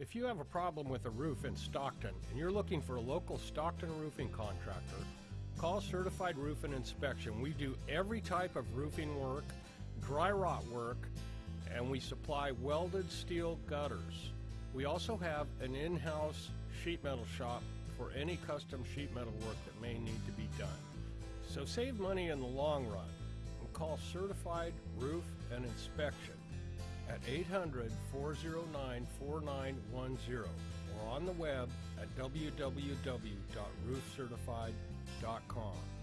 If you have a problem with a roof in Stockton and you're looking for a local Stockton roofing contractor, call Certified Roof and Inspection. We do every type of roofing work, dry rot work, and we supply welded steel gutters. We also have an in-house sheet metal shop for any custom sheet metal work that may need to be done. So save money in the long run and call Certified Roof and Inspection at 800 409 4910 or on the web at www.roofcertified.com.